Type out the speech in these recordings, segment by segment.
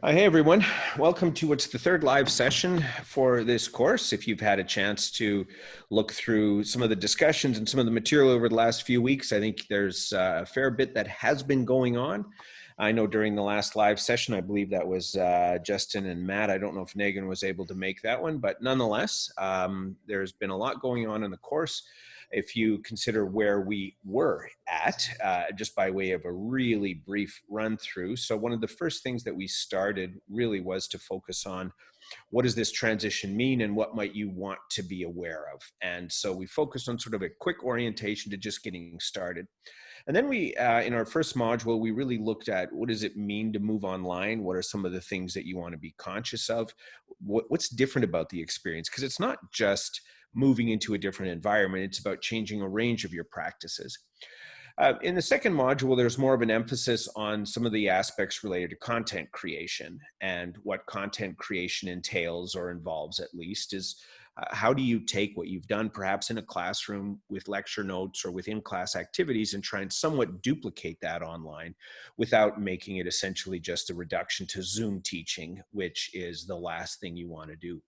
Uh, hey everyone, welcome to what's the third live session for this course. If you've had a chance to look through some of the discussions and some of the material over the last few weeks, I think there's uh, a fair bit that has been going on. I know during the last live session, I believe that was uh, Justin and Matt. I don't know if Nagin was able to make that one, but nonetheless, um, there's been a lot going on in the course if you consider where we were at, uh, just by way of a really brief run through. So one of the first things that we started really was to focus on what does this transition mean and what might you want to be aware of? And so we focused on sort of a quick orientation to just getting started. And then we, uh, in our first module, we really looked at what does it mean to move online? What are some of the things that you want to be conscious of? What, what's different about the experience? Because it's not just moving into a different environment. It's about changing a range of your practices. Uh, in the second module, there's more of an emphasis on some of the aspects related to content creation and what content creation entails or involves at least is uh, how do you take what you've done perhaps in a classroom with lecture notes or within class activities and try and somewhat duplicate that online without making it essentially just a reduction to Zoom teaching, which is the last thing you want to do.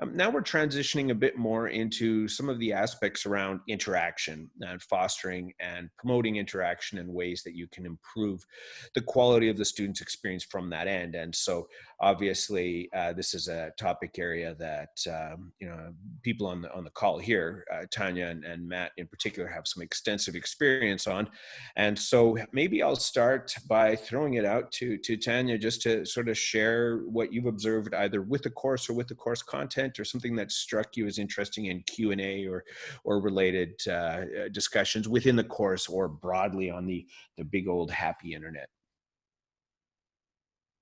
Um, now we're transitioning a bit more into some of the aspects around interaction and fostering and promoting interaction in ways that you can improve the quality of the student's experience from that end. And so obviously uh, this is a topic area that, um, you know, people on the, on the call here, uh, Tanya and, and Matt in particular have some extensive experience on. And so maybe I'll start by throwing it out to, to Tanya just to sort of share what you've observed either with the course or with the course content or something that struck you as interesting in Q&A or, or related uh, discussions within the course or broadly on the, the big old happy internet?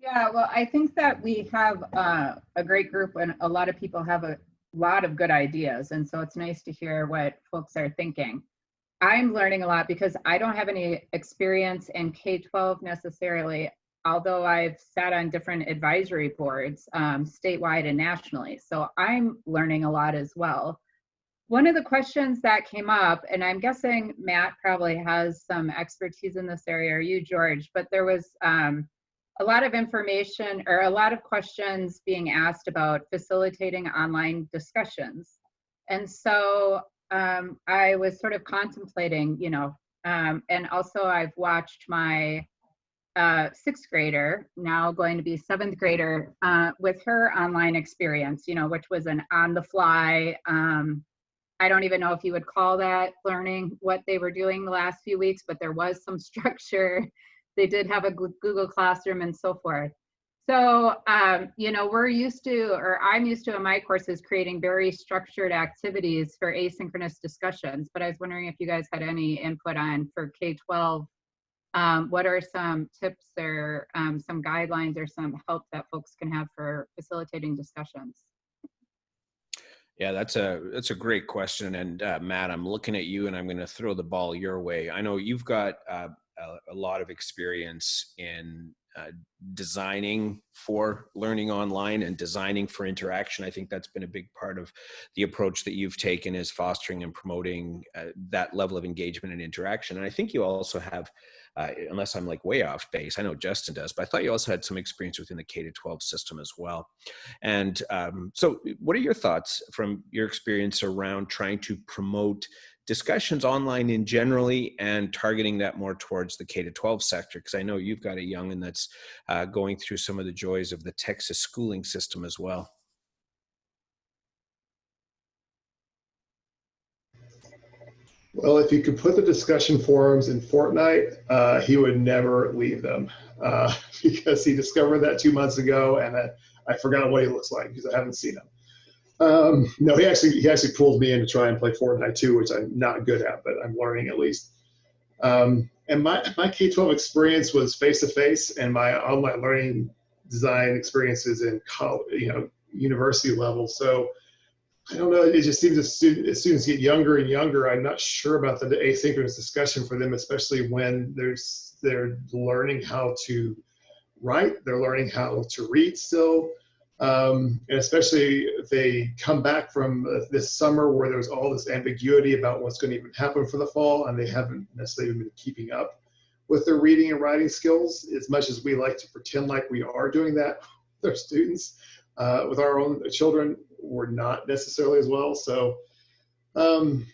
Yeah, well, I think that we have uh, a great group and a lot of people have a lot of good ideas. And so it's nice to hear what folks are thinking. I'm learning a lot because I don't have any experience in K-12 necessarily although I've sat on different advisory boards um, statewide and nationally. So I'm learning a lot as well. One of the questions that came up, and I'm guessing Matt probably has some expertise in this area, or you, George, but there was um, a lot of information or a lot of questions being asked about facilitating online discussions. And so um, I was sort of contemplating, you know, um, and also I've watched my uh, sixth grader, now going to be seventh grader, uh, with her online experience, you know, which was an on the fly. Um, I don't even know if you would call that learning what they were doing the last few weeks, but there was some structure. They did have a Google Classroom and so forth. So, um, you know, we're used to, or I'm used to in my courses, creating very structured activities for asynchronous discussions. But I was wondering if you guys had any input on for K 12 um, what are some tips or um, some guidelines or some help that folks can have for facilitating discussions? Yeah, that's a that's a great question, and uh, Matt, I'm looking at you, and I'm going to throw the ball your way. I know you've got uh, a, a, lot of experience in uh, designing for learning online and designing for interaction. I think that's been a big part of the approach that you've taken is fostering and promoting uh, that level of engagement and interaction. And I think you also have uh, unless I'm like way off base. I know Justin does, but I thought you also had some experience within the K to 12 system as well. And um, so, what are your thoughts from your experience around trying to promote discussions online in generally and targeting that more towards the K to 12 sector? Because I know you've got a young and that's uh, going through some of the joys of the Texas schooling system as well. Well, if you could put the discussion forums in Fortnite, uh, he would never leave them uh, because he discovered that two months ago, and I, I forgot what he looks like because I haven't seen him. Um, no, he actually he actually pulled me in to try and play Fortnite too, which I'm not good at, but I'm learning at least. Um, and my my K-12 experience was face to face, and my online learning design experiences in college, you know, university level. So I don't know. It just seems as, students get younger and younger, I'm not sure about the asynchronous discussion for them, especially when there's they're learning how to write, they're learning how to read still, um, and especially if they come back from this summer where there's all this ambiguity about what's going to even happen for the fall, and they haven't necessarily been keeping up with their reading and writing skills as much as we like to pretend like we are doing that with our students. Uh, with our own children, we're not necessarily as well. So um,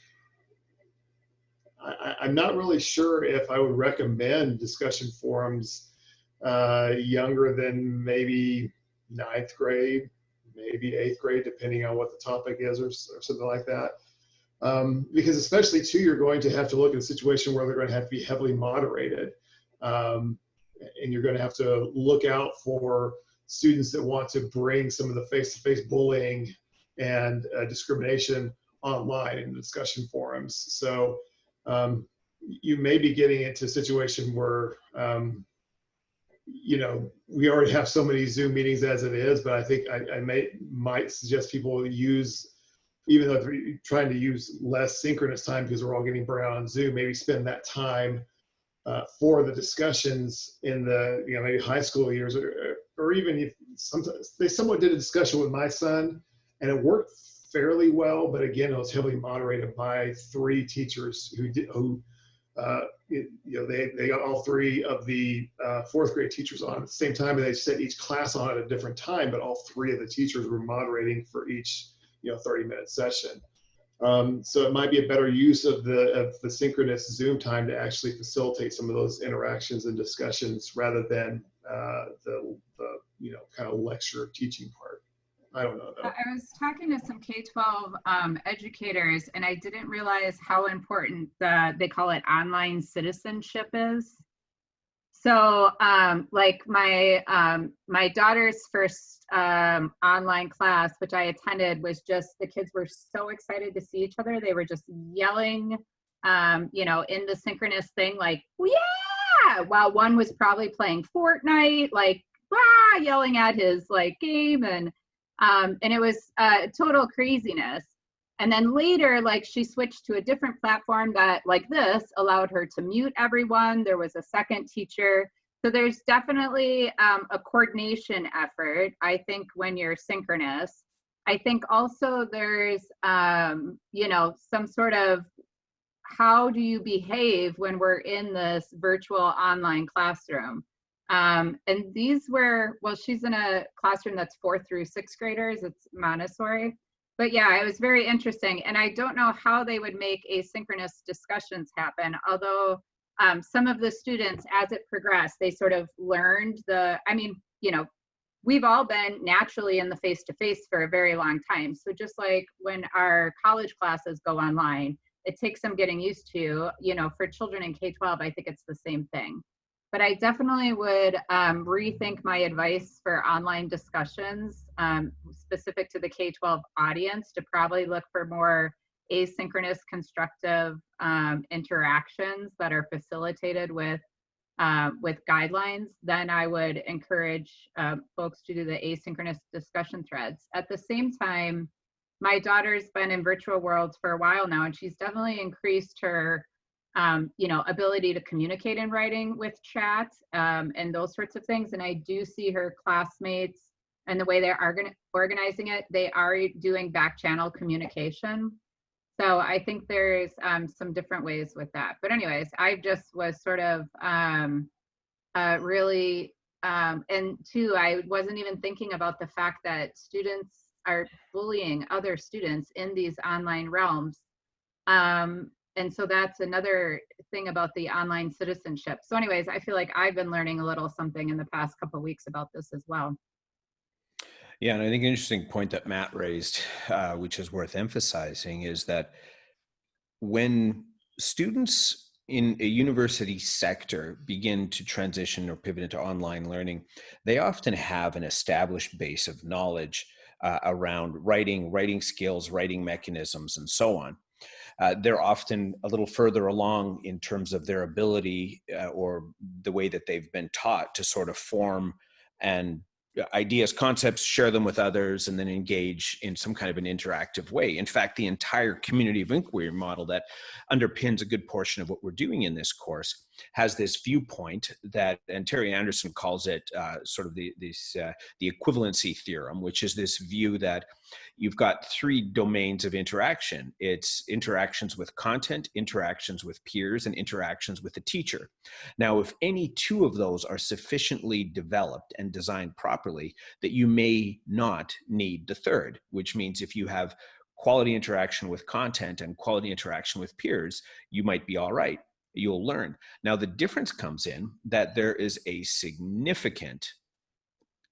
I, I'm not really sure if I would recommend discussion forums uh, younger than maybe ninth grade, maybe eighth grade, depending on what the topic is or, or something like that. Um, because especially too, you're going to have to look at a situation where they're going to have to be heavily moderated. Um, and you're going to have to look out for students that want to bring some of the face-to-face bullying and uh, discrimination online in discussion forums. So um, you may be getting into a situation where, um, you know, we already have so many Zoom meetings as it is, but I think I, I may might suggest people use, even though they're trying to use less synchronous time because we're all getting burned on Zoom, maybe spend that time uh, for the discussions in the, you know, maybe high school years or, or even if sometimes they somewhat did a discussion with my son and it worked fairly well, but again, it was heavily moderated by three teachers who did, who, uh, it, you know, they, they got all three of the uh, fourth grade teachers on at the same time, and they set each class on at a different time, but all three of the teachers were moderating for each, you know, 30 minute session. Um, so it might be a better use of the, of the synchronous Zoom time to actually facilitate some of those interactions and discussions rather than uh, the, the, you know, kind of lecture teaching part. I don't know. Though. I was talking to some K-12 um, educators, and I didn't realize how important the they call it online citizenship is. So, um, like my um, my daughter's first um, online class, which I attended, was just the kids were so excited to see each other. They were just yelling, um, you know, in the synchronous thing, like "Yeah!" While one was probably playing Fortnite, like "Ah!" yelling at his like game and um, and it was uh, total craziness. And then later, like she switched to a different platform that, like this, allowed her to mute everyone. There was a second teacher. So there's definitely um, a coordination effort, I think, when you're synchronous. I think also there's, um, you know, some sort of how do you behave when we're in this virtual online classroom? Um, and these were, well, she's in a classroom that's fourth through sixth graders, it's Montessori. But yeah, it was very interesting. And I don't know how they would make asynchronous discussions happen, although um, some of the students, as it progressed, they sort of learned the, I mean, you know, we've all been naturally in the face to face for a very long time. So just like when our college classes go online, it takes some getting used to, you know, for children in K 12, I think it's the same thing but I definitely would um, rethink my advice for online discussions um, specific to the K-12 audience to probably look for more asynchronous constructive um, interactions that are facilitated with uh, with guidelines, then I would encourage uh, folks to do the asynchronous discussion threads. At the same time, my daughter's been in virtual worlds for a while now, and she's definitely increased her um, you know, ability to communicate in writing with chat um, and those sorts of things. And I do see her classmates and the way they're organizing it, they are doing back channel communication. So I think there's um, some different ways with that. But anyways, I just was sort of um, uh, really, um, and two, I wasn't even thinking about the fact that students are bullying other students in these online realms. Um, and so that's another thing about the online citizenship. So anyways, I feel like I've been learning a little something in the past couple weeks about this as well. Yeah, and I think an interesting point that Matt raised, uh, which is worth emphasizing, is that when students in a university sector begin to transition or pivot into online learning, they often have an established base of knowledge uh, around writing, writing skills, writing mechanisms, and so on uh, they're often a little further along in terms of their ability uh, or the way that they've been taught to sort of form and uh, ideas, concepts, share them with others, and then engage in some kind of an interactive way. In fact, the entire community of inquiry model that underpins a good portion of what we're doing in this course has this viewpoint that, and Terry Anderson calls it uh, sort of the, this, uh, the equivalency theorem, which is this view that you've got three domains of interaction. It's interactions with content, interactions with peers, and interactions with the teacher. Now, if any two of those are sufficiently developed and designed properly, that you may not need the third, which means if you have quality interaction with content and quality interaction with peers, you might be all right. You'll learn. Now, the difference comes in that there is a significant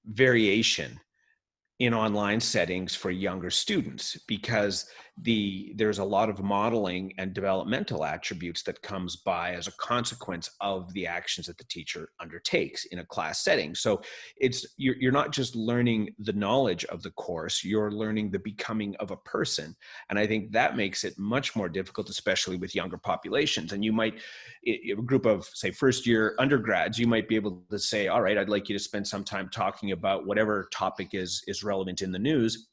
variation in online settings for younger students because the there's a lot of modeling and developmental attributes that comes by as a consequence of the actions that the teacher undertakes in a class setting. So it's you're, you're not just learning the knowledge of the course you're learning the becoming of a person. And i think that makes it much more difficult especially with younger populations. And you might a group of say first year undergrads you might be able to say all right i'd like you to spend some time talking about whatever topic is is relevant in the news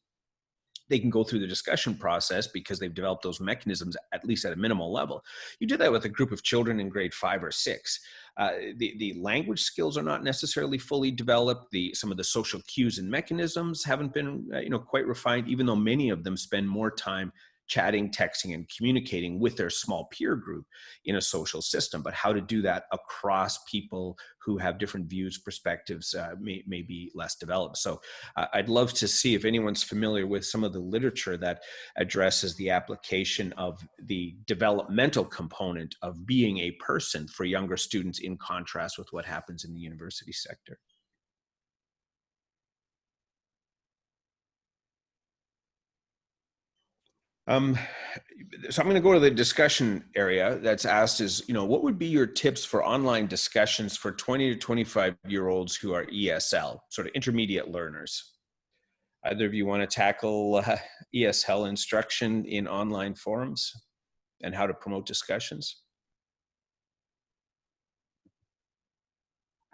they can go through the discussion process because they've developed those mechanisms at least at a minimal level. You did that with a group of children in grade five or six. Uh, the, the language skills are not necessarily fully developed. The, some of the social cues and mechanisms haven't been uh, you know, quite refined, even though many of them spend more time chatting, texting, and communicating with their small peer group in a social system. But how to do that across people who have different views, perspectives, uh, may, may be less developed. So uh, I'd love to see if anyone's familiar with some of the literature that addresses the application of the developmental component of being a person for younger students in contrast with what happens in the university sector. Um, so I'm going to go to the discussion area that's asked is, you know, what would be your tips for online discussions for 20 to 25 year olds who are ESL, sort of intermediate learners? Either of you want to tackle uh, ESL instruction in online forums and how to promote discussions?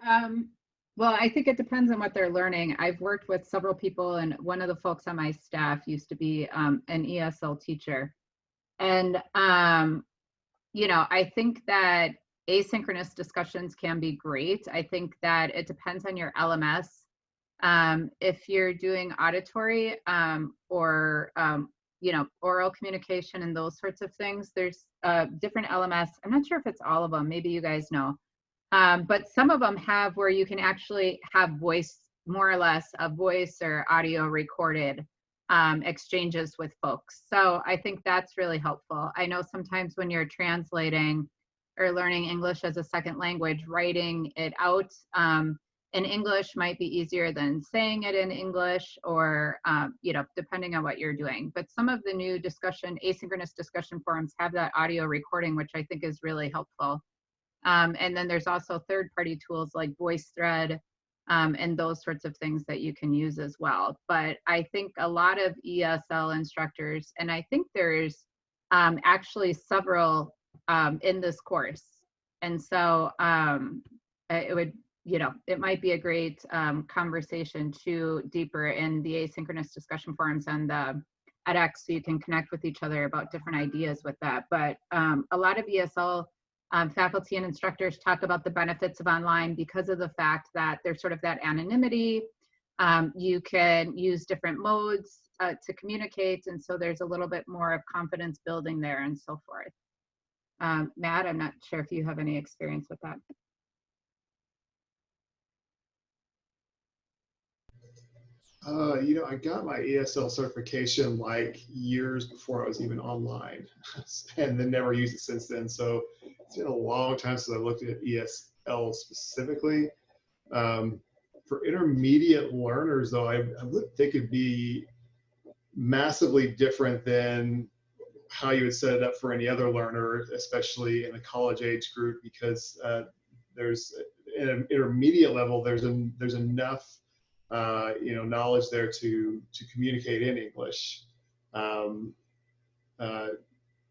Um, well, I think it depends on what they're learning. I've worked with several people, and one of the folks on my staff used to be um, an ESL teacher. And, um, you know, I think that asynchronous discussions can be great. I think that it depends on your LMS. Um, if you're doing auditory um, or, um, you know, oral communication and those sorts of things, there's uh, different LMS. I'm not sure if it's all of them. Maybe you guys know um, but some of them have where you can actually have voice, more or less, a voice or audio recorded um, exchanges with folks. So I think that's really helpful. I know sometimes when you're translating or learning English as a second language, writing it out um, in English might be easier than saying it in English or, um, you know, depending on what you're doing. But some of the new discussion, asynchronous discussion forums have that audio recording, which I think is really helpful. Um, and then there's also third party tools like VoiceThread um, and those sorts of things that you can use as well. But I think a lot of ESL instructors, and I think there's um, actually several um, in this course. And so um, it would, you know, it might be a great um, conversation to deeper in the asynchronous discussion forums and the edX so you can connect with each other about different ideas with that. But a lot of ESL um, faculty and instructors talk about the benefits of online because of the fact that there's sort of that anonymity. Um, you can use different modes uh, to communicate, and so there's a little bit more of confidence building there and so forth. Um, Matt, I'm not sure if you have any experience with that. Uh, you know, I got my ESL certification like years before I was even online, and then never used it since then. So it's been a long time since I looked at ESL specifically. Um, for intermediate learners, though, I, I would think it'd be massively different than how you would set it up for any other learner, especially in the college age group, because uh, there's an intermediate level, there's an, there's enough uh, you know, knowledge there to to communicate in English. Um, uh,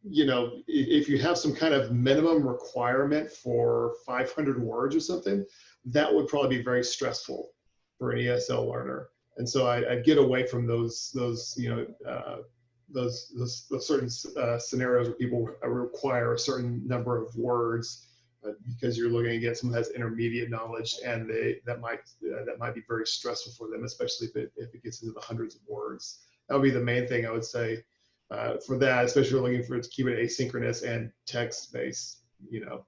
you know, if you have some kind of minimum requirement for 500 words or something, that would probably be very stressful for an ESL learner. And so I, would get away from those those you know uh, those, those, those certain uh, scenarios where people require a certain number of words because you're looking at someone that has intermediate knowledge and they that might uh, that might be very stressful for them especially if it, if it gets into the hundreds of words that would be the main thing I would say uh, for that, especially looking for it to keep it asynchronous and text based. You know,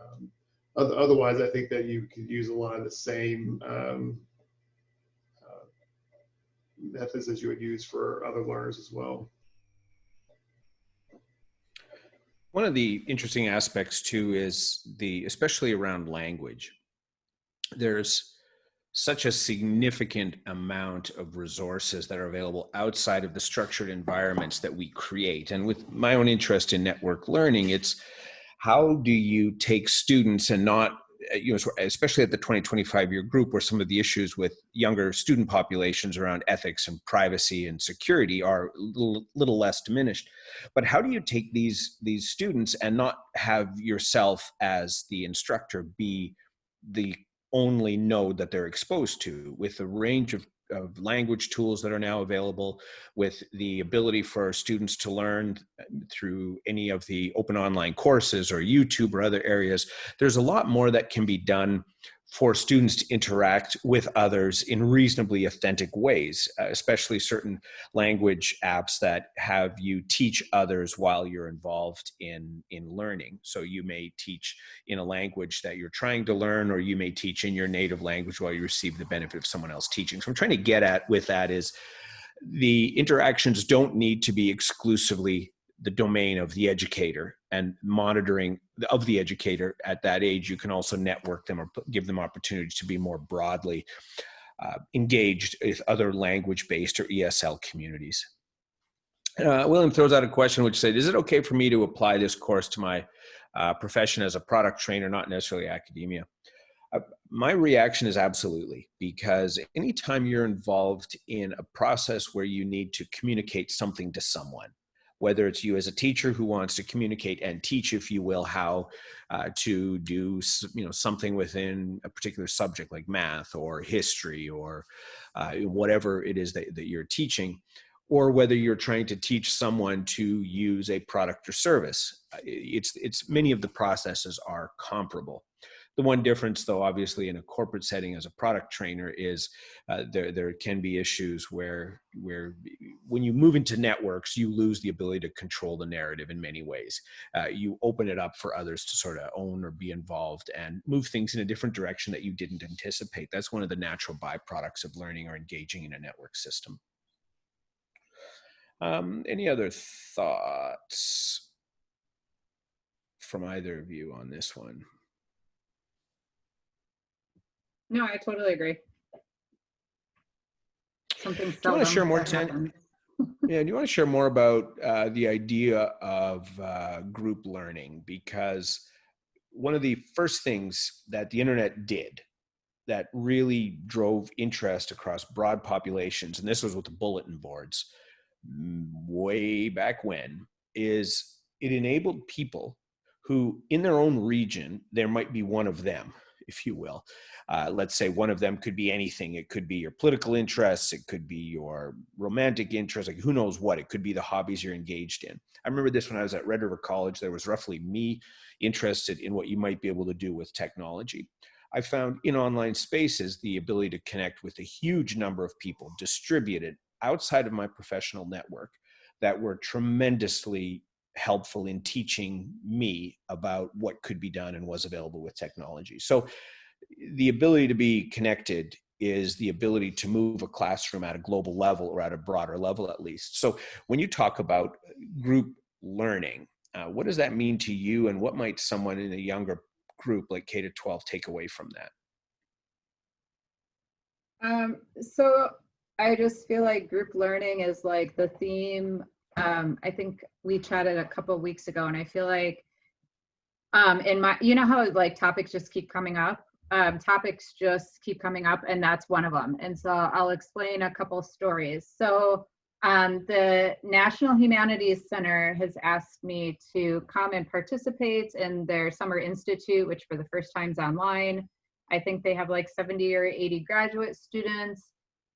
um, otherwise, I think that you could use a lot of the same um, uh, methods as you would use for other learners as well. One of the interesting aspects too is the, especially around language, there's such a significant amount of resources that are available outside of the structured environments that we create. And with my own interest in network learning, it's how do you take students and not Uh, you know, especially at the 2025 year group where some of the issues with younger student populations around ethics and privacy and security are a little, little less diminished. But how do you take these, these students and not have yourself as the instructor be the only node that they're exposed to with a range of of language tools that are now available with the ability for students to learn uh, through any of the open online courses or YouTube or other areas. There's a lot more that can be done for students to interact with others in reasonably authentic ways, uh, especially certain language apps that have you teach others while you're involved in, in learning. So you may teach in a language that you're trying to learn, or you may teach in your native language while you receive the benefit of someone else teaching. So I'm trying to get at with that is the interactions don't need to be exclusively the domain of the educator and monitoring of the educator at that age you can also network them or give them opportunities to be more broadly uh, engaged with other language based or esl communities. Uh, william throws out a question which said is it okay for me to apply this course to my uh, profession as a product trainer not necessarily academia? Uh, my reaction is absolutely because anytime you're involved in a process where you need to communicate something to someone whether it's you as a teacher who wants to communicate and teach, if you will, how uh, to do you know something within a particular subject like math or history or uh, whatever it is that, that you're teaching, or whether you're trying to teach someone to use a product or service. Uh, it's, it's many of the processes are comparable. The one difference, though, obviously, in a corporate setting as a product trainer, is uh, there there can be issues where where when you move into networks, you lose the ability to control the narrative in many ways. Uh, you open it up for others to sort of own or be involved and move things in a different direction that you didn't anticipate. That's one of the natural byproducts of learning or engaging in a network system. Um, any other thoughts from either of you on this one? No, I totally agree. Something Do you want to share more, that Tanya? happens. Yeah, do you want to share more about uh, the idea of uh, group learning? Because one of the first things that the internet did that really drove interest across broad populations, and this was with the bulletin boards mm, way back when, is it enabled people who, in their own region, there might be one of them, if you will, uh, let's say one of them could be anything. It could be your political interests. It could be your romantic interests. Like who knows what? It could be the hobbies you're engaged in. I remember this when I was at Red River College. There was roughly me interested in what you might be able to do with technology. I found in online spaces the ability to connect with a huge number of people distributed outside of my professional network that were tremendously helpful in teaching me about what could be done and was available with technology. So the ability to be connected is the ability to move a classroom at a global level or at a broader level at least. So when you talk about group learning, uh, what does that mean to you and what might someone in a younger group like K to 12 take away from that? Um, so I just feel like group learning is like the theme. Um, I think we chatted a couple weeks ago and I feel like um, in my, you know how like topics just keep coming up? um, topics just keep coming up, and that's one of them. And so I'll explain a couple stories. So um, the National Humanities Center has asked me to come and participate in their Summer Institute, which for the first time is online. I think they have like 70 or 80 graduate students.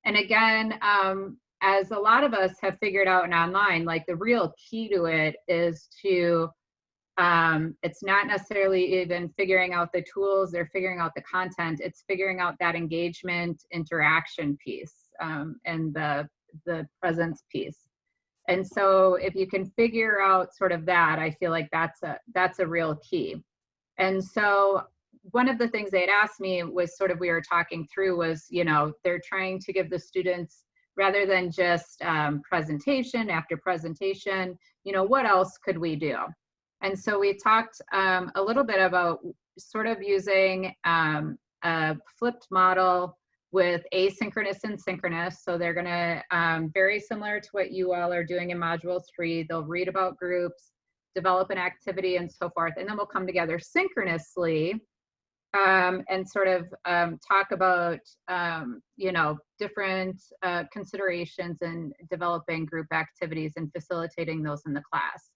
And again, um, as a lot of us have figured out in online, like the real key to it is to um, it's not necessarily even figuring out the tools or figuring out the content it's figuring out that engagement interaction piece um, and the the presence piece. And so if you can figure out sort of that, I feel like that's a that's a real key. And so one of the things they had asked me was sort of we were talking through was, you know, they're trying to give the students rather than just um, presentation after presentation, you know, what else could we do? And so we talked um, a little bit about sort of using um, a flipped model with asynchronous and synchronous. So they're gonna, um, very similar to what you all are doing in module three, they'll read about groups, develop an activity and so forth, and then we'll come together synchronously um, and sort of um, talk about, um, you know, different uh, considerations in developing group activities and facilitating those in the class.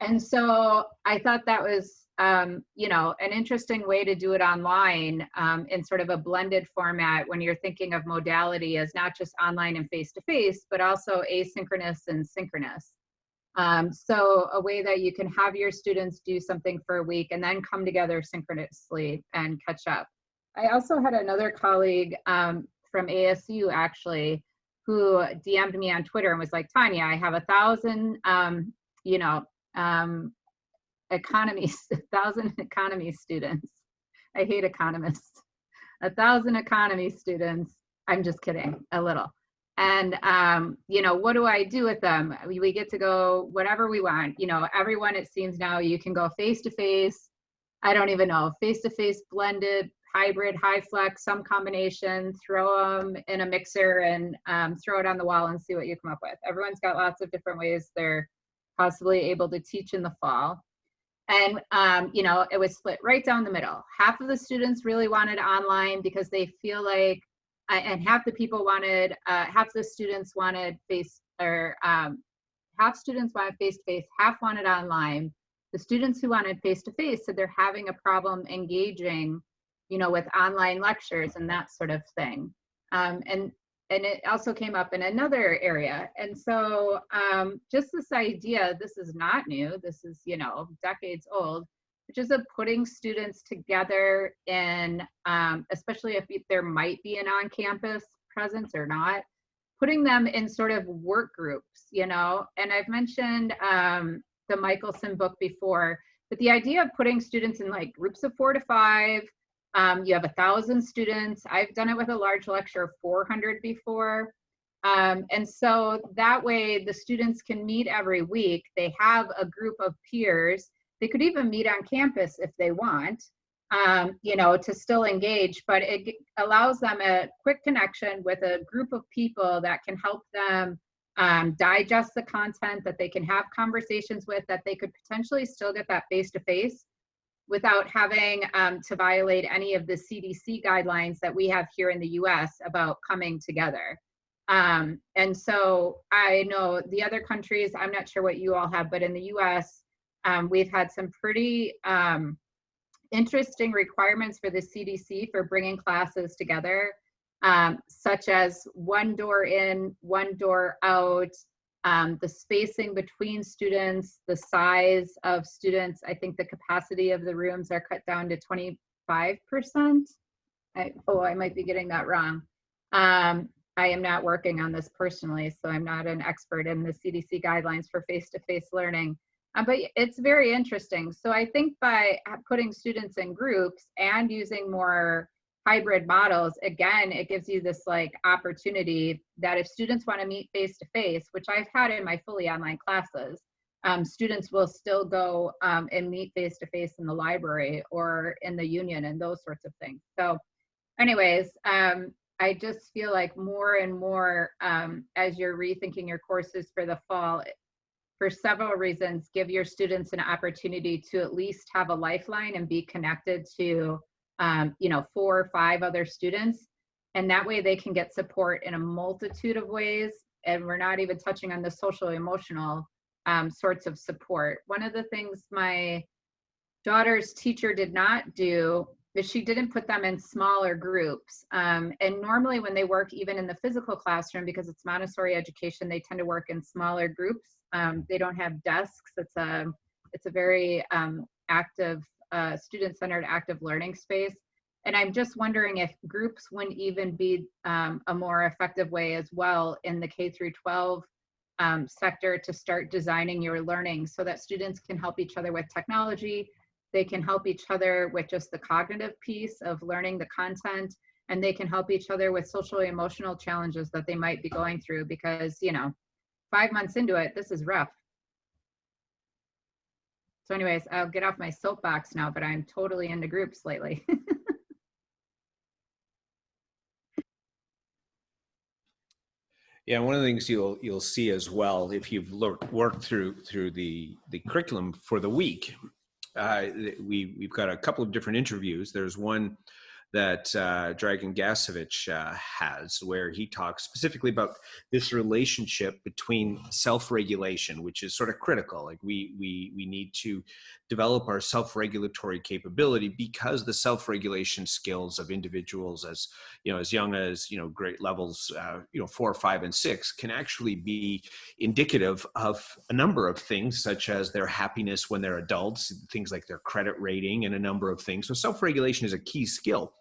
And so I thought that was, um, you know, an interesting way to do it online um, in sort of a blended format when you're thinking of modality as not just online and face-to-face, -face, but also asynchronous and synchronous. Um, so a way that you can have your students do something for a week and then come together synchronously and catch up. I also had another colleague um, from ASU actually who DM'd me on Twitter and was like, Tanya, I have a thousand, um, you know, um, economy, thousand economy students. I hate economists. A thousand economy students. I'm just kidding, a little and um, you know what do i do with them? We, we get to go whatever we want you know everyone it seems now you can go face to face. I don't even know face to face blended hybrid HyFlex some combination throw them in a mixer and um, throw it on the wall and see what you come up with. Everyone's got lots of different ways they're possibly able to teach in the fall. And um, you know it was split right down the middle. Half of the students really wanted online because they feel like and half the people wanted, uh, half the students wanted face, or um, half students wanted face-to-face, half wanted online. The students who wanted face-to-face said they're having a problem engaging, you know, with online lectures and that sort of thing. Um, and and it also came up in another area. And so um, just this idea, this is not new, this is, you know, decades old, which is of putting students together in, um, especially if there might be an on-campus presence or not, putting them in sort of work groups, you know, and I've mentioned um, the Michaelsen book before, but the idea of putting students in like groups of four to five, um, you have a thousand students. I've done it with a large lecture of 400 before. Um, and so that way the students can meet every week. They have a group of peers they could even meet on campus if they want, um, you know, to still engage, but it allows them a quick connection with a group of people that can help them um, digest the content, that they can have conversations with, that they could potentially still get that face-to-face without having um, to violate any of the CDC guidelines that we have here in the US about coming together. Um, and so I know the other countries, I'm not sure what you all have, but in the US, um, we've had some pretty um, interesting requirements for the CDC for bringing classes together, um, such as one door in, one door out, um, the spacing between students, the size of students. I think the capacity of the rooms are cut down to 25%. I, oh, I might be getting that wrong. Um, I am not working on this personally, so I'm not an expert in the CDC guidelines for face-to-face -face learning. Uh, but it's very interesting. So I think by putting students in groups and using more hybrid models, again, it gives you this like opportunity that if students want to meet face to face, which I've had in my fully online classes, um, students will still go um, and meet face to face in the library or in the union and those sorts of things. So anyways, um, I just feel like more and more um, as you're rethinking your courses for the fall, for several reasons, give your students an opportunity to at least have a lifeline and be connected to, um, you know, four or five other students. And that way they can get support in a multitude of ways. And we're not even touching on the social emotional um, sorts of support. One of the things my daughter's teacher did not do she didn't put them in smaller groups. Um, and normally when they work even in the physical classroom, because it's Montessori education, they tend to work in smaller groups um, they don't have desks. It's a it's a very um, active, uh, student-centered active learning space. And I'm just wondering if groups wouldn't even be um, a more effective way as well in the K through 12 um, sector to start designing your learning so that students can help each other with technology. They can help each other with just the cognitive piece of learning the content and they can help each other with social emotional challenges that they might be going through because, you know, five months into it, this is rough. So anyways, I'll get off my soapbox now, but I'm totally into groups lately. Yeah, one of the things you'll you'll see as well if you've worked through through the the curriculum for the week, uh, we we've got a couple of different interviews. There's one that uh, Dragan Gasevic uh, has, where he talks specifically about this relationship between self-regulation, which is sort of critical. Like we we we need to develop our self-regulatory capability because the self-regulation skills of individuals, as you know, as young as you know, great levels, uh, you know, four, five, and six, can actually be indicative of a number of things, such as their happiness when they're adults, things like their credit rating, and a number of things. So self-regulation is a key skill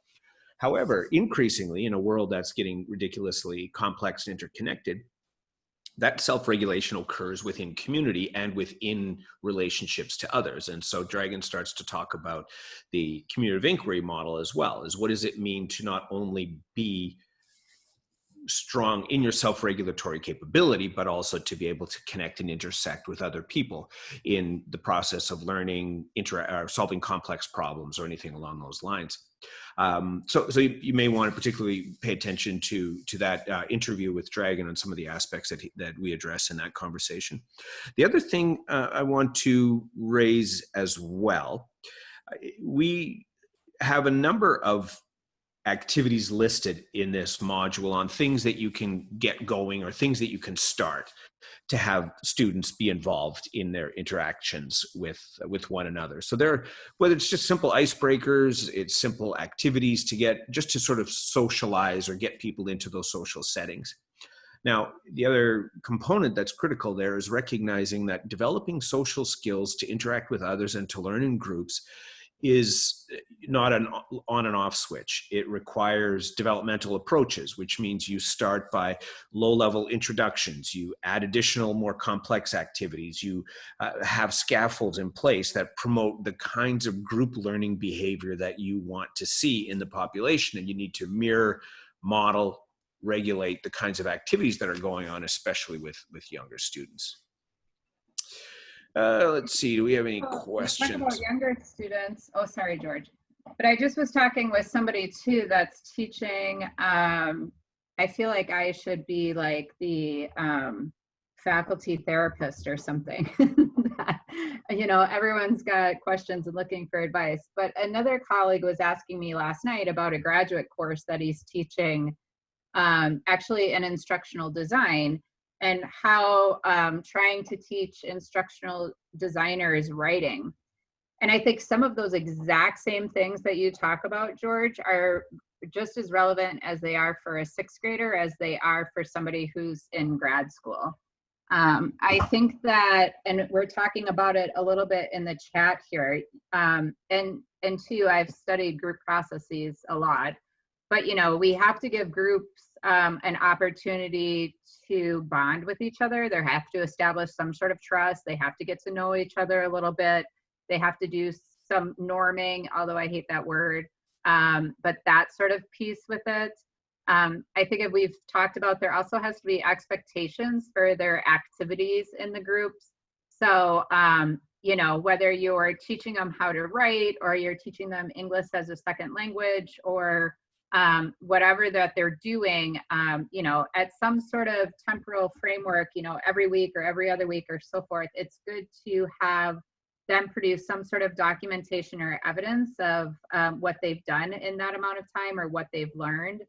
However, increasingly in a world that's getting ridiculously complex and interconnected, that self-regulation occurs within community and within relationships to others. And so Dragan starts to talk about the community of inquiry model as well, is what does it mean to not only be strong in your self-regulatory capability, but also to be able to connect and intersect with other people in the process of learning, inter or solving complex problems or anything along those lines. Um, so, so you, you, may want to particularly pay attention to to that uh, interview with Dragan and some of the aspects that he, that we address in that conversation. The other thing uh, I want to raise as well, uh, we have a number of activities listed in this module on things that you can get going or things that you can start to have students be involved in their interactions with with one another. So there whether it's just simple icebreakers it's simple activities to get just to sort of socialize or get people into those social settings. Now the other component that's critical there is recognizing that developing social skills to interact with others and to learn in groups is not an on and off switch. It requires developmental approaches, which means you start by low level introductions, you add additional more complex activities, you uh, have scaffolds in place that promote the kinds of group learning behavior that you want to see in the population. And you need to mirror, model, regulate the kinds of activities that are going on, especially with, with younger students. Uh, let's see, do we have any Oh, questions? Younger students. Oh, sorry, George. But I just was talking with somebody too that's teaching. Um, I feel like I should be like the um, faculty therapist or something. you know, everyone's got questions and looking for advice. But another colleague was asking me last night about a graduate course that he's teaching, um, actually an instructional design and how um, trying to teach instructional designers writing. And I think some of those exact same things that you talk about, George, are just as relevant as they are for a sixth grader as they are for somebody who's in grad school. Um, I think that, and we're talking about it a little bit in the chat here, um, and and two, I've studied group processes a lot, but you know, we have to give groups um, an opportunity to bond with each other. They have to establish some sort of trust. They have to get to know each other a little bit. They have to do some norming, although I hate that word, um, but that sort of piece with it. Um, I think if we've talked about, there also has to be expectations for their activities in the groups. So, um, you know, whether you're teaching them how to write or you're teaching them English as a second language or um, whatever that they're doing, um, you know, at some sort of temporal framework, you know, every week or every other week or so forth, it's good to have them produce some sort of documentation or evidence of um, what they've done in that amount of time or what they've learned.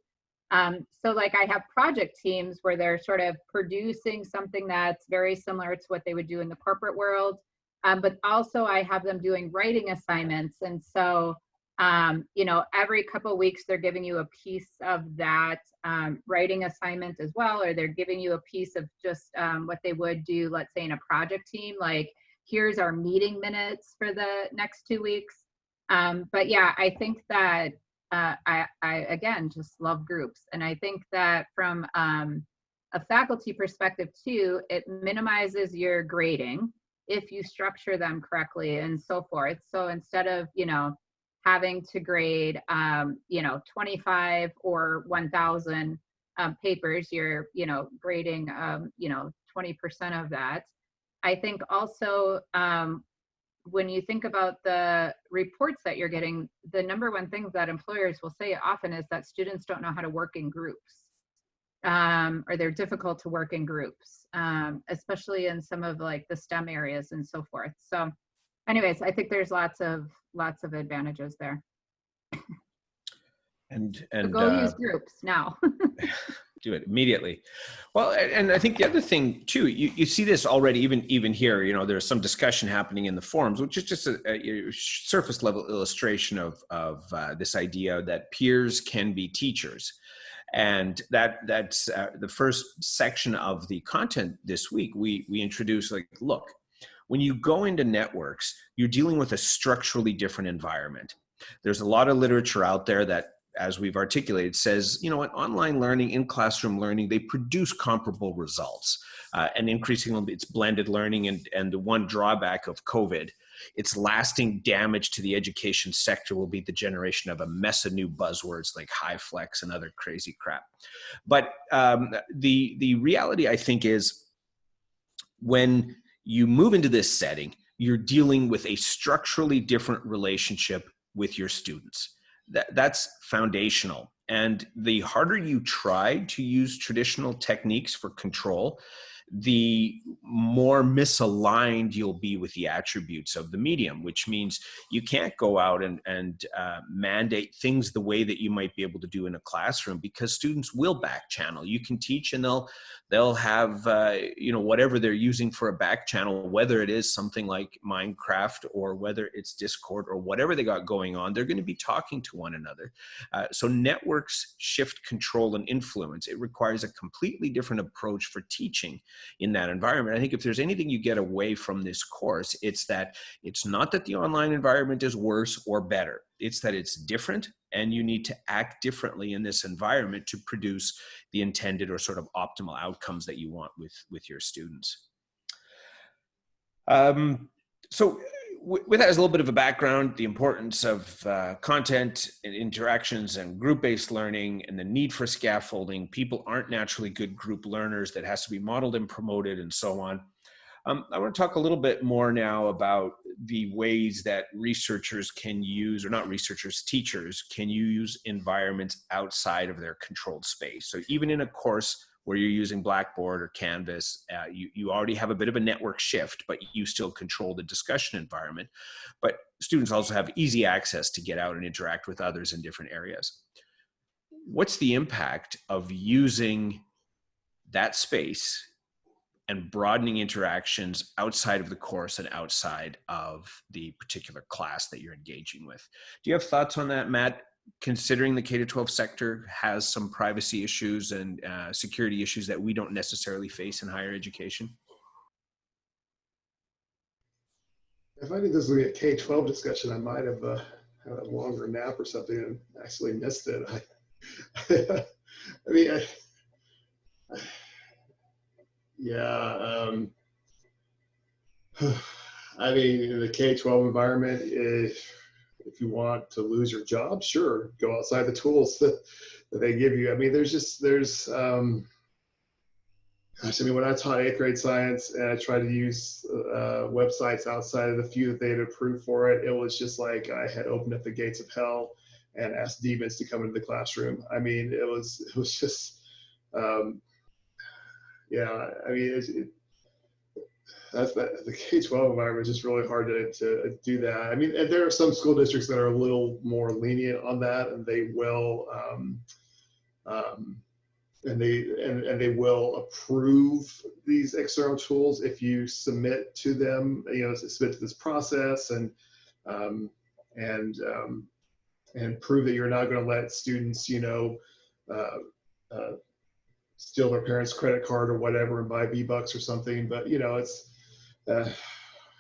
Um, so like I have project teams where they're sort of producing something that's very similar to what they would do in the corporate world. Um, but also I have them doing writing assignments. And so um, you know, every couple weeks they're giving you a piece of that um, writing assignment as well, or they're giving you a piece of just um, what they would do, let's say in a project team, like here's our meeting minutes for the next two weeks. Um, but yeah, I think that uh, I, I again just love groups, and I think that from um, a faculty perspective too, it minimizes your grading if you structure them correctly and so forth. So instead of you know having to grade um, you know 25 or 1,000 um, papers, you're you know grading um, you know 20% of that. I think also um, when you think about the reports that you're getting, the number one thing that employers will say often is that students don't know how to work in groups. Um, or they're difficult to work in groups, um, especially in some of like the STEM areas and so forth. So anyways, I think there's lots of lots of advantages there. And So and go uh, use groups now. do it immediately. Well, and I think the other thing too, you, you see this already, even even here. You know, there's some discussion happening in the forums, which is just a, a surface level illustration of of uh, this idea that peers can be teachers, and that that's uh, the first section of the content this week. We we introduce like, look, when you go into networks, you're dealing with a structurally different environment. There's a lot of literature out there that as we've articulated, says, you know what, online learning, in classroom learning, they produce comparable results. Uh, and increasingly, it's blended learning. And, and the one drawback of COVID, its lasting damage to the education sector will be the generation of a mess of new buzzwords like high flex and other crazy crap. But um, the, the reality, I think, is when you move into this setting, you're dealing with a structurally different relationship with your students. That that's foundational. And the harder you try to use traditional techniques for control the more misaligned you'll be with the attributes of the medium which means you can't go out and, and uh, mandate things the way that you might be able to do in a classroom because students will back channel. You can teach and they'll they'll have uh, you know whatever they're using for a back channel whether it is something like minecraft or whether it's discord or whatever they got going on they're going to be talking to one another. Uh, so networks shift control and influence. It requires a completely different approach for teaching in that environment. I think if there's anything you get away from this course it's that it's not that the online environment is worse or better. It's that it's different and you need to act differently in this environment to produce the intended or sort of optimal outcomes that you want with with your students. Um, so with that as a little bit of a background the importance of uh, content and interactions and group-based learning and the need for scaffolding people aren't naturally good group learners that has to be modeled and promoted and so on um, I want to talk a little bit more now about the ways that researchers can use, or not researchers, teachers can use environments outside of their controlled space. So even in a course where you're using Blackboard or Canvas, uh, you, you already have a bit of a network shift, but you still control the discussion environment. But students also have easy access to get out and interact with others in different areas. What's the impact of using that space and broadening interactions outside of the course and outside of the particular class that you're engaging with. Do you have thoughts on that, Matt? Considering the K to 12 sector has some privacy issues and uh, security issues that we don't necessarily face in higher education? If I knew this would be a K 12 discussion, I might have uh, had a longer nap or something and actually missed it. I, I mean, I, yeah. Um, I mean, the K 12 environment, if, if you want to lose your job, sure, go outside the tools that, that they give you. I mean, there's just, there's, um, gosh, I mean, when I taught eighth grade science and I tried to use uh, websites outside of the few that they'd approved for it, it was just like I had opened up the gates of hell and asked demons to come into the classroom. I mean, it was, it was just, um, yeah, I mean, it, that's that the K-12 environment is just really hard to, to do that. I mean, there are some school districts that are a little more lenient on that, and they will, um, um, and they and, and they will approve these external tools if you submit to them. You know, submit to this process and um, and um, and prove that you're not going to let students, you know. Uh, uh, steal their parents' credit card or whatever and buy V bucks or something. But you know, it's uh,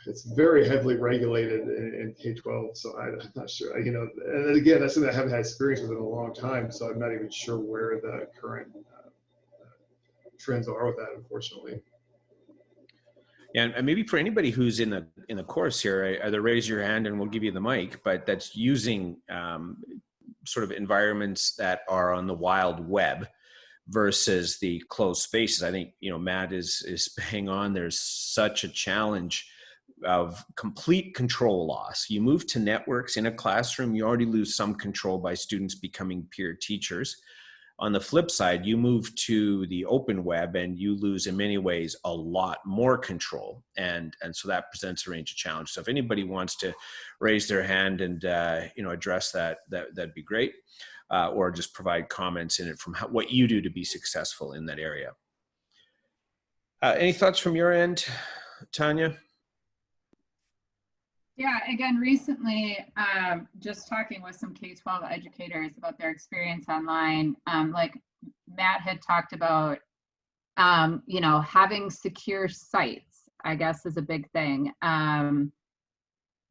it's very heavily regulated in, in K-12. So I, am not sure, you know, and again, that's something I haven't had experience with in a long time. So I'm not even sure where the current uh, trends are with that, unfortunately. Yeah, and maybe for anybody who's in the in the course here, either raise your hand and we'll give you the mic. But that's using um, sort of environments that are on the wild web versus the closed spaces. I think you know Matt is is bang on. There's such a challenge of complete control loss. You move to networks in a classroom, you already lose some control by students becoming peer teachers. On the flip side, you move to the open web and you lose in many ways a lot more control. And, and so that presents a range of challenges. So if anybody wants to raise their hand and uh, you know address that, that, that'd be great uh, or just provide comments in it from how, what you do to be successful in that area. Uh, any thoughts from your end, Tanya? Yeah, again, recently, um, just talking with some K-12 educators about their experience online, um, like Matt had talked about, um, you know, having secure sites, I guess is a big thing. Um,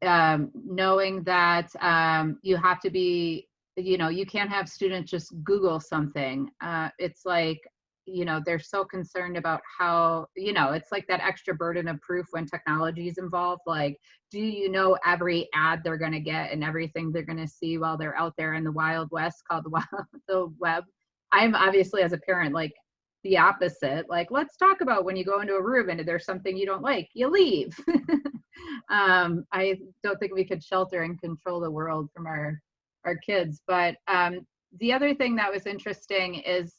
um, knowing that um, you have to be you know you can't have students just google something uh, it's like you know they're so concerned about how you know it's like that extra burden of proof when technology is involved like do you know every ad they're going to get and everything they're going to see while they're out there in the wild west called the wild the web? I'm obviously as a parent like the opposite like let's talk about when you go into a room and there's something you don't like you leave. Um, i don't think we could shelter and control the world from our our kids. But um, the other thing that was interesting is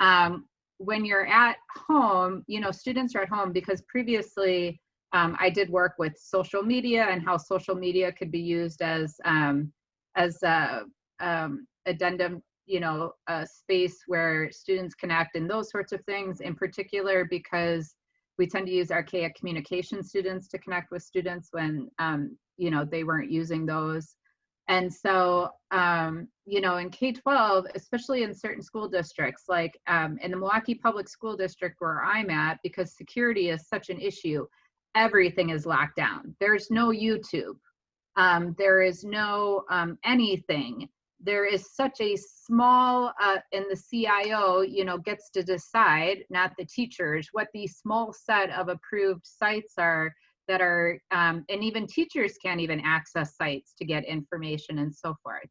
um, when you're at home, you know, students are at home because previously um, I did work with social media and how social media could be used as um, as a um, addendum, you know, a space where students connect and those sorts of things. In particular, because we tend to use archaic communication students to connect with students when um, you know they weren't using those and so, um, you know, in K 12, especially in certain school districts, like um, in the Milwaukee Public School District where I'm at, because security is such an issue, everything is locked down. There's no YouTube, um, there is no um, anything. There is such a small, uh, and the CIO, you know, gets to decide, not the teachers, what the small set of approved sites are that are, um, and even teachers can't even access sites to get information and so forth.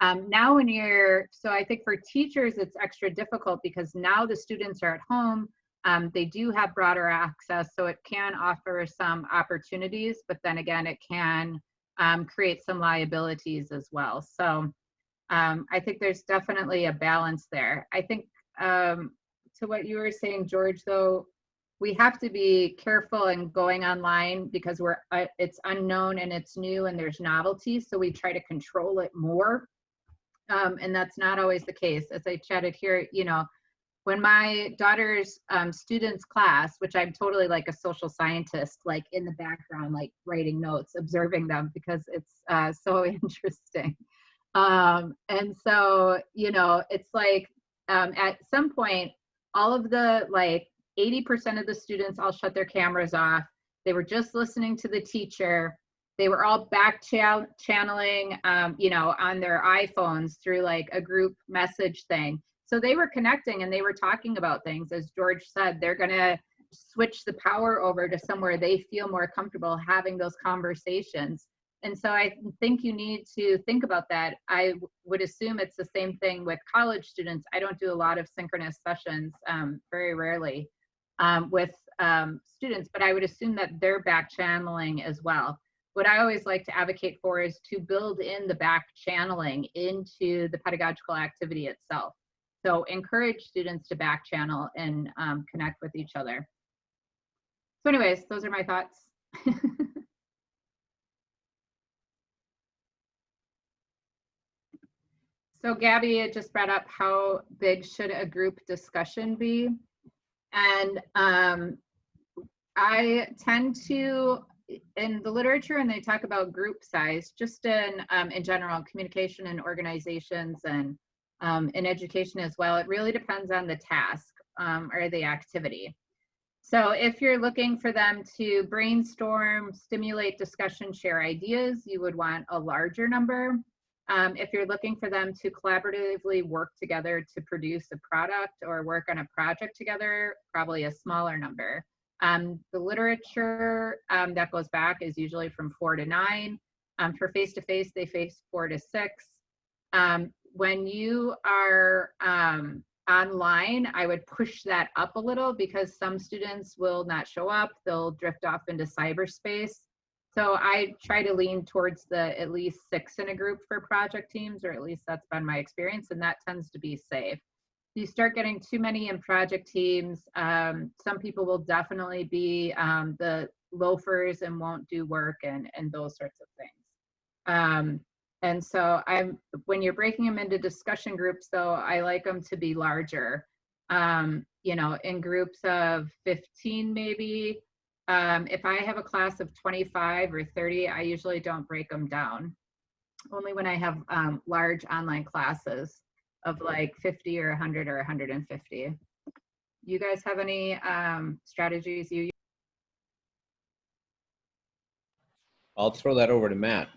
Um, now when you're, so I think for teachers, it's extra difficult because now the students are at home, um, they do have broader access, so it can offer some opportunities, but then again, it can um, create some liabilities as well. So um, I think there's definitely a balance there. I think um, to what you were saying, George, though, we have to be careful in going online because we're uh, it's unknown and it's new and there's novelty so we try to control it more. Um, and that's not always the case. As i chatted here you know when my daughter's um, students class which i'm totally like a social scientist like in the background like writing notes observing them because it's uh, so interesting. Um, and so you know it's like um, at some point all of the like 80% of the students all shut their cameras off. They were just listening to the teacher. They were all back ch- channeling, um, you know, on their iPhones through like a group message thing. So they were connecting and they were talking about things. As George said, they're going to switch the power over to somewhere they feel more comfortable having those conversations. And so I think you need to think about that. I would assume it's the same thing with college students. I don't do a lot of synchronous sessions, um, very rarely um, with um, students, but I would assume that they're back channeling as well. What I always like to advocate for is to build in the back channeling into the pedagogical activity itself. So encourage students to back channel and um, connect with each other. So anyways, those are my thoughts. so Gabby just brought up how big should a group discussion be? And um, I tend to, in the literature, and they talk about group size, just in um, in general, communication and organizations and um, in education as well. It really depends on the task um, or the activity. So if you're looking for them to brainstorm, stimulate discussion, share ideas, you would want a larger number. Um, if you're looking for them to collaboratively work together to produce a product or work on a project together, probably a smaller number. Um, the literature um, that goes back is usually from four to nine. Um, for face-to-face, -face, they face four to six. Um, when you are um, online, I would push that up a little because some students will not show up. They'll drift off into cyberspace. So I try to lean towards the at least six in a group for project teams, or at least that's been my experience, and that tends to be safe. You start getting too many in project teams. Um, some people will definitely be um, the loafers and won't do work and, and those sorts of things. Um, and so I'm when you're breaking them into discussion groups, though, I like them to be larger. Um, you know, in groups of 15 maybe. Um, if I have a class of 25 or 30, I usually don't break them down. Only when I have um, large online classes of like 50 or 100 or 150. You guys have any um, strategies you use? I'll throw that over to Matt.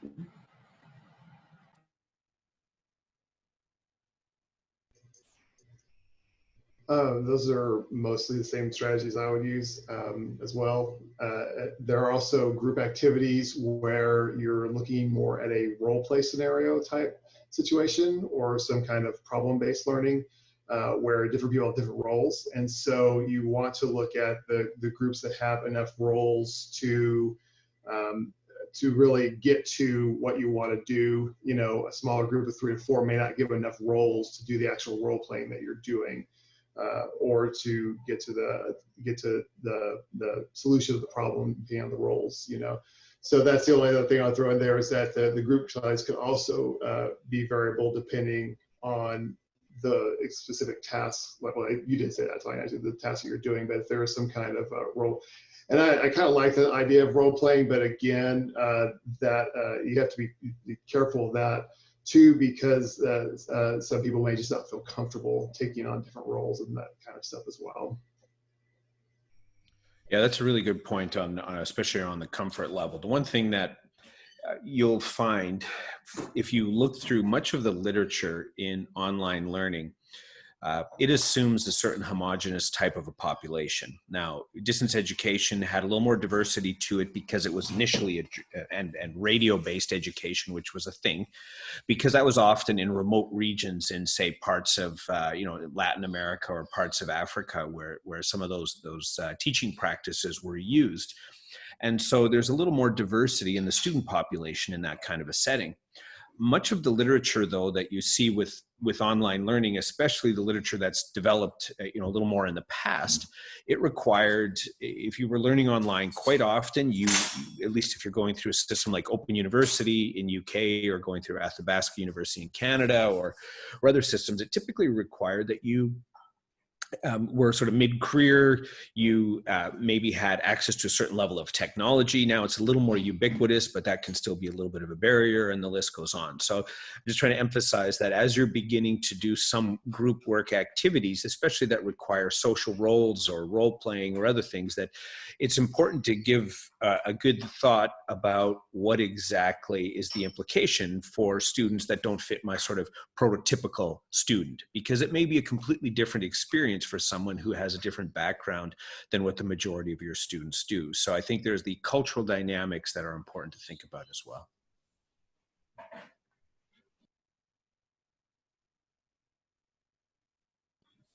Uh, those are mostly the same strategies I would use um, as well. Uh, there are also group activities where you're looking more at a role play scenario type situation or some kind of problem based learning uh, where different people have different roles. And so you want to look at the, the groups that have enough roles to um, to really get to what you want to do. You know, a smaller group of three to four may not give enough roles to do the actual role playing that you're doing uh, or to get to the get to the the solution of the problem beyond the roles you know? So that's the only other thing i'll throw in there is that the, the group size can also uh, be variable depending on the specific tasks. Well you didn't say that I Tanya, the task that you're doing but if there is some kind of uh, role. And I, I kind of like the idea of role playing, but again, uh, that uh, you have to be, be careful of that Two, because uh, uh, some people may just not feel comfortable taking on different roles and that kind of stuff as well. Yeah, that's a really good point on, on especially on the comfort level. The one thing that uh, you'll find if you look through much of the literature in online learning, uh, it assumes a certain homogenous type of a population. Now, distance education had a little more diversity to it because it was initially a, and and radio based education, which was a thing, because that was often in remote regions in say parts of uh, you know Latin America or parts of Africa where where some of those those uh, teaching practices were used, and so there's a little more diversity in the student population in that kind of a setting much of the literature though that you see with with online learning especially the literature that's developed uh, you know a little more in the past it required if you were learning online quite often you at least if you're going through a system like open university in uk or going through athabasca university in canada or or other systems it typically required that you um, were sort of mid-career, you uh, maybe had access to a certain level of technology. Now it's a little more ubiquitous, but that can still be a little bit of a barrier and the list goes on. So I'm just trying to emphasize that as you're beginning to do some group work activities, especially that require social roles or role playing or other things, that it's important to give uh, a good thought about what exactly is the implication for students that don't fit my sort of prototypical student, because it may be a completely different experience for someone who has a different background than what the majority of your students do. So I think there's the cultural dynamics that are important to think about as well.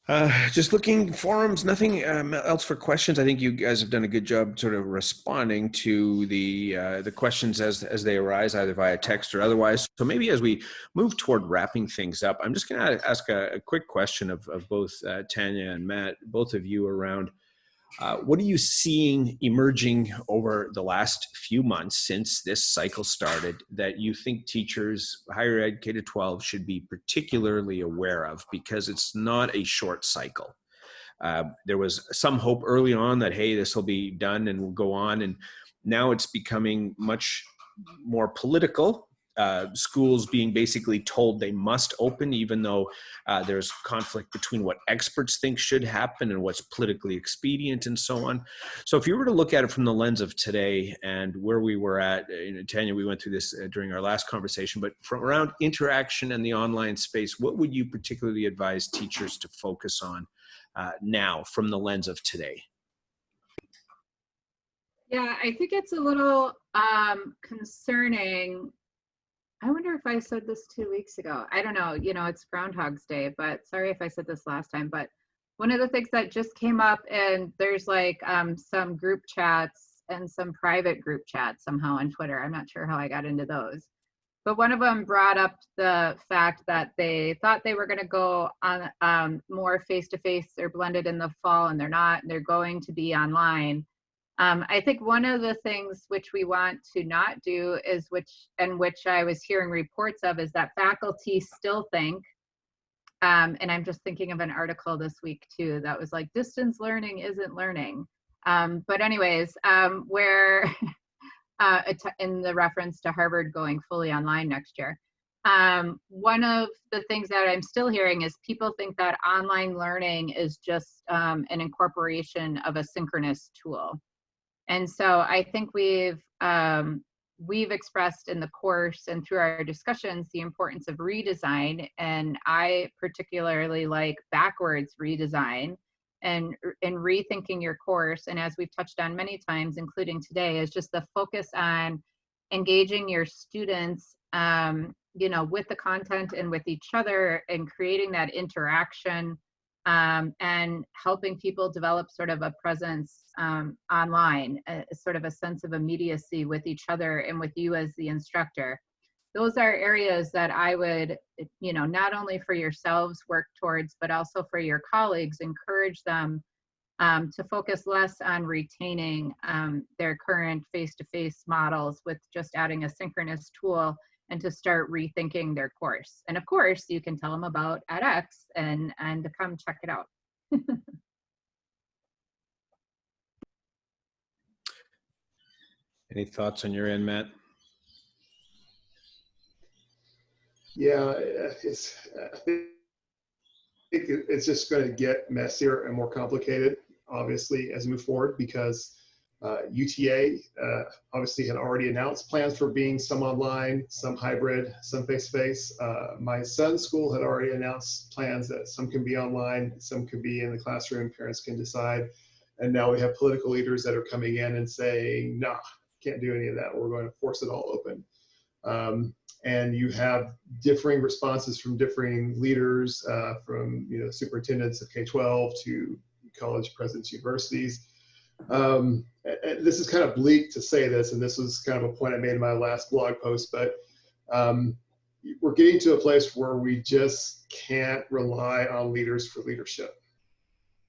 Uh, just looking forums, nothing um, else for questions. I think you guys have done a good job sort of responding to the uh, the questions as as they arise, either via text or otherwise. So maybe as we move toward wrapping things up, I'm just going to ask a, a, quick question of, of both uh, Tanya and Matt, both of you around uh, what are you seeing emerging over the last few months since this cycle started that you think teachers, higher ed K to 12, should be particularly aware of because it's not a short cycle? Uh, there was some hope early on that, hey, this will be done and will go on. And now it's becoming much more political uh, schools being basically told they must open, even though uh, there's conflict between what experts think should happen and what's politically expedient and so on. So if you were to look at it from the lens of today and where we were at, uh, you know, Tanya, we went through this uh, during our last conversation, but from around interaction and the online space, what would you particularly advise teachers to focus on uh, now from the lens of today? Yeah, I think it's a little um, concerning. I wonder if I said this two weeks ago. I don't know. You know, it's Groundhog's Day, but sorry if I said this last time. But one of the things that just came up, and there's like um, some group chats and some private group chats somehow on Twitter. I'm not sure how I got into those. But one of them brought up the fact that they thought they were going to go on um, more face to face. They're blended in the fall, and they're not. And they're going to be online um, I think one of the things which we want to not do is which, and which I was hearing reports of, is that faculty still think, um, and I'm just thinking of an article this week too that was like distance learning isn't learning. Um, but anyways, um, where uh, in the reference to Harvard going fully online next year. Um, one of the things that I'm still hearing is people think that online learning is just um, an incorporation of a synchronous tool. And so I think we've um, we've expressed in the course and through our discussions the importance of redesign. And I particularly like backwards redesign and and rethinking your course. And as we've touched on many times, including today, is just the focus on engaging your students um, you know with the content and with each other and creating that interaction um, and helping people develop sort of a presence um, online, a, sort of a sense of immediacy with each other and with you as the instructor. Those are areas that I would, you know, not only for yourselves work towards, but also for your colleagues, encourage them um, to focus less on retaining um, their current face-to-face -face models with just adding a synchronous tool and to start rethinking their course. And of course, you can tell them about edX and, and to come check it out. Any thoughts on your end, Matt? Yeah, it's, I think it's just going to get messier and more complicated, obviously, as we move forward because uh, UTA uh, obviously had already announced plans for being some online, some hybrid, some face-to-face. Uh, my son's school had already announced plans that some can be online, some can be in the classroom, parents can decide. And now we have political leaders that are coming in and saying, nah, can't do any of that. We're going to force it all open. Um, and you have differing responses from differing leaders, uh, from you know superintendents of K-12 to college presidents, universities. Um, this is kind of bleak to say this, and this was kind of a point I made in my last blog post, but um, we're getting to a place where we just can't rely on leaders for leadership.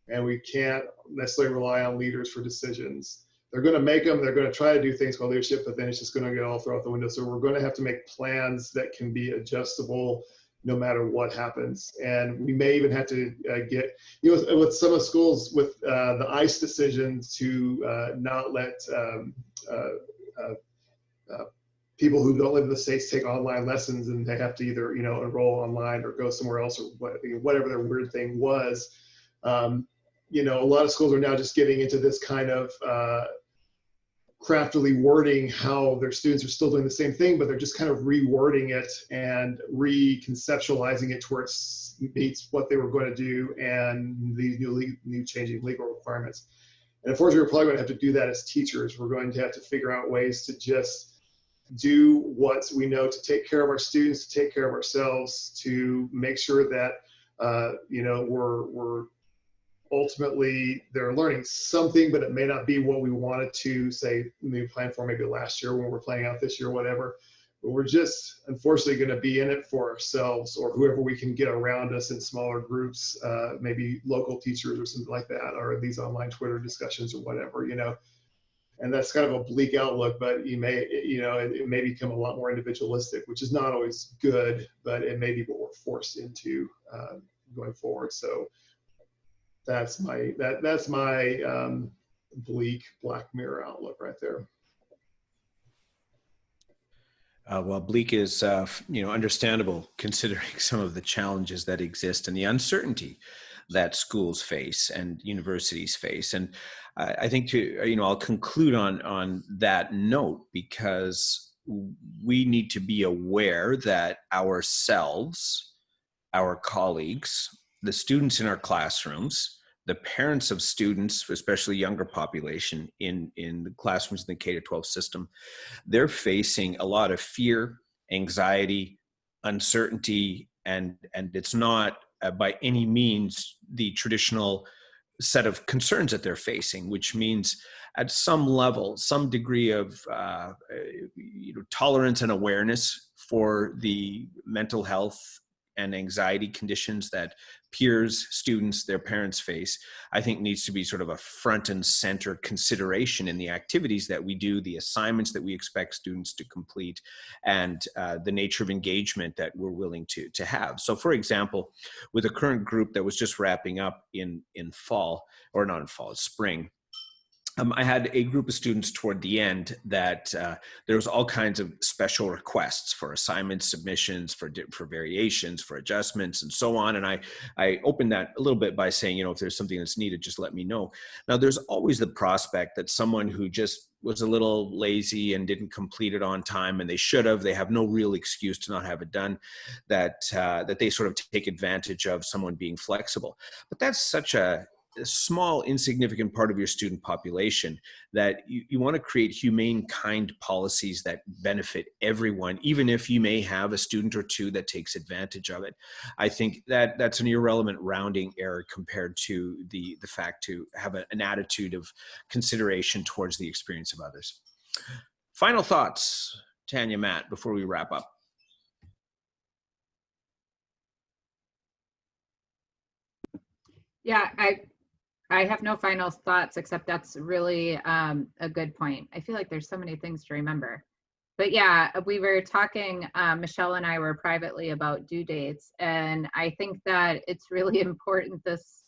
And we can't necessarily rely on leaders for decisions. They're going to make them, they're going to try to do things called leadership, but then it's just going to get all thrown out the window. So we're going to have to make plans that can be adjustable no matter what happens. And we may even have to uh, get, you know, with some of schools with uh, the ICE decision to uh, not let um, uh, uh, uh, people who don't live in the states take online lessons and they have to either, you know, enroll online or go somewhere else or whatever their weird thing was. Um, you know, a lot of schools are now just getting into this kind of craftily wording how their students are still doing the same thing, but they're just kind of rewording it and reconceptualizing it towards meets what they were going to do and these new, new changing legal requirements. And unfortunately, we're probably going to have to do that as teachers. We're going to have to figure out ways to just do what we know to take care of our students, to take care of ourselves, to make sure that uh, you know we're we're ultimately they're learning something, but it may not be what we wanted to say we planned for maybe last year when we're playing out this year, or whatever. But we're just unfortunately going to be in it for ourselves or whoever we can get around us in smaller groups, uh, maybe local teachers or something like that, or these online Twitter discussions or whatever, you know. And that's kind of a bleak outlook, but you may, you know, it, it may become a lot more individualistic, which is not always good, but it may be what we're forced into uh, going forward. So that's my that that's my um, bleak Black Mirror outlook right there. Uh, well, bleak is, uh, you know, understandable considering some of the challenges that exist and the uncertainty that schools face and universities face. And I, I think to, you know, I'll conclude on on that note because we need to be aware that ourselves, our colleagues, the students in our classrooms, the parents of students, especially younger population in, in the classrooms in the K to 12 system, they're facing a lot of fear, anxiety, uncertainty, and, and it's not uh, by any means the traditional set of concerns that they're facing, which means at some level, some degree of uh, you know, tolerance and awareness for the mental health and anxiety conditions that peers, students, their parents face, I think needs to be sort of a front and center consideration in the activities that we do, the assignments that we expect students to complete, and uh, the nature of engagement that we're willing to, to have. So for example, with a current group that was just wrapping up in, in fall, or not in fall, spring, um, I had a group of students toward the end that uh, there was all kinds of special requests for assignment submissions, for for variations, for adjustments, and so on. And I I opened that a little bit by saying, you know, if there's something that's needed, just let me know. Now, there's always the prospect that someone who just was a little lazy and didn't complete it on time, and they should have. They have no real excuse to not have it done. That uh, that they sort of take advantage of someone being flexible. But that's such a a small insignificant part of your student population that you, you want to create humane kind policies that benefit everyone even if you may have a student or two that takes advantage of it. I think that that's an irrelevant rounding error compared to the the fact to have a, an attitude of consideration towards the experience of others. Final thoughts tanya matt before we wrap up. Yeah, I I have no final thoughts except that's really um, a good point. I feel like there's so many things to remember. But yeah, we were talking, um, Michelle and I were privately about due dates, and I think that it's really important this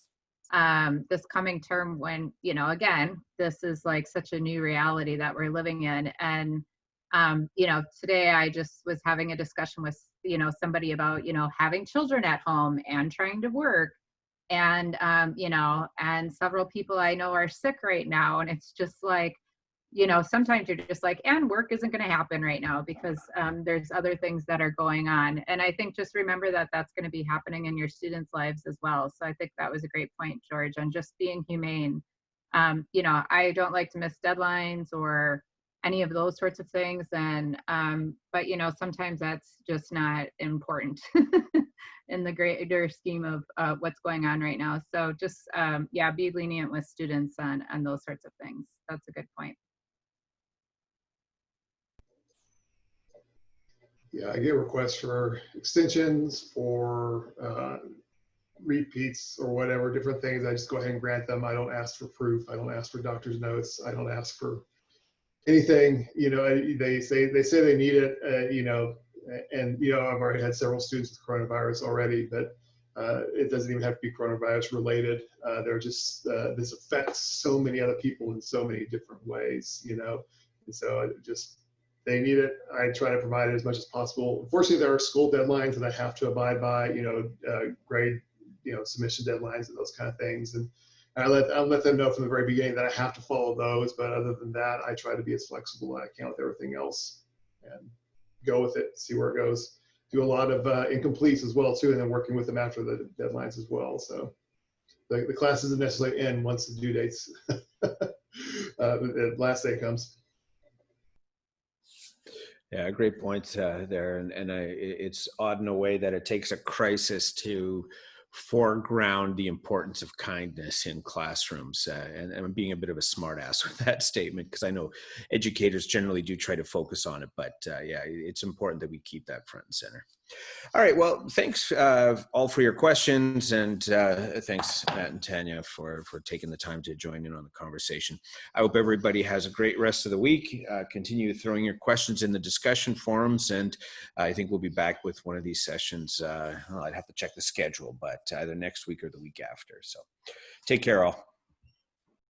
um, this coming term when you know again this is like such a new reality that we're living in, and um, you know today I just was having a discussion with you know somebody about you know having children at home and trying to work and um, you know and several people i know are sick right now and it's just like you know sometimes you're just like and work isn't going to happen right now because um, there's other things that are going on. And i think just remember that that's going to be happening in your students lives as well. So i think that was a great point george on just being humane. Um, you know i don't like to miss deadlines or any of those sorts of things and um, but you know sometimes that's just not important in the greater scheme of uh, what's going on right now. So just um, yeah be lenient with students on on those sorts of things. That's a good point. Yeah i get requests for extensions for uh, repeats or whatever different things. I just go ahead and grant them. I don't ask for proof. I don't ask for doctor's notes. I don't ask for anything, you know, they say they say they need it, uh, you know, and you know, I've already had several students with coronavirus already, but uh, it doesn't even have to be coronavirus related. Uh, they're just uh, this affects so many other people in so many different ways, you know, and so just they need it. I try to provide it as much as possible. Unfortunately, there are school deadlines that I have to abide by, you know, uh, grade, you know, submission deadlines and those kind of things, and I let I let them know from the very beginning that I have to follow those. But other than that, I try to be as flexible as I can with everything else and go with it, see where it goes. Do a lot of uh, incompletes as well too, and then working with them after the deadlines as well. So the, the class doesn't necessarily end once the due dates, uh, the last day comes. Yeah, great point uh, there, and and I, it's odd in a way that it takes a crisis to foreground the importance of kindness in classrooms. Uh, and, I'm being a bit of a smartass with that statement because I know educators generally do try to focus on it, but uh, yeah, it's important that we keep that front and center. All right. Well, thanks uh, all for your questions, and uh, thanks Matt and Tanya for for taking the time to join in on the conversation. I hope everybody has a great rest of the week. Uh, continue throwing your questions in the discussion forums, and I think we'll be back with one of these sessions. Uh, well, I'd have to check the schedule, but either next week or the week after. So, take care, all.